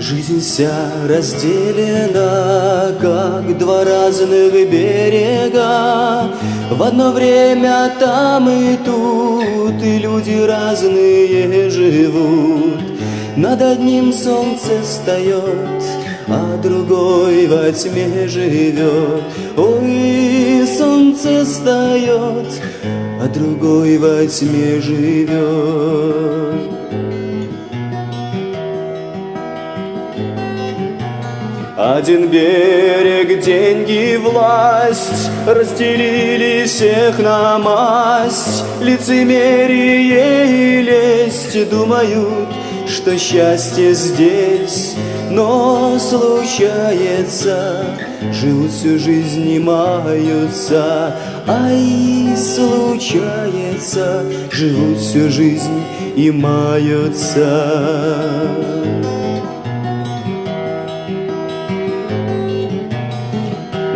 Жизнь вся разделена, как два разных берега. В одно время там и тут, и люди разные живут. Над одним солнце встает, а другой во тьме живет. Ой, солнце встает, а другой во тьме живет. Один берег, деньги, власть Разделили всех на масть. Лицемерие и лесть Думают, что счастье здесь Но случается. Живут всю жизнь и маются Ай, случается. Живут всю жизнь и маются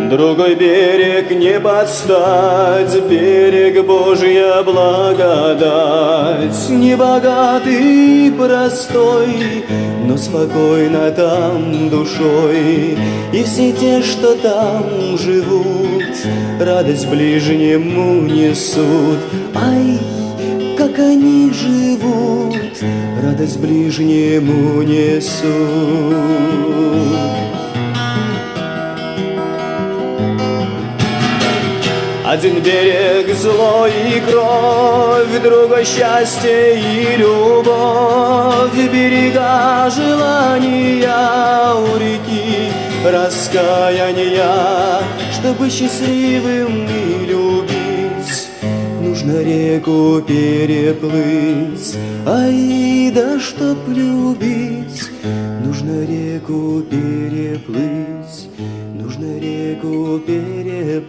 Другой берег не подстать, берег Божья благодать. Не богатый, простой, но спокойно там душой. И все те, что там живут, радость ближнему несут. Ай, как они живут, радость ближнему несут. Один берег зло и кровь, другой счастье и любовь, берега желания у реки раскаяния, чтобы счастливым и любить, нужно реку переплыть, ай да чтоб любить, нужно реку переплыть, реку переплыть.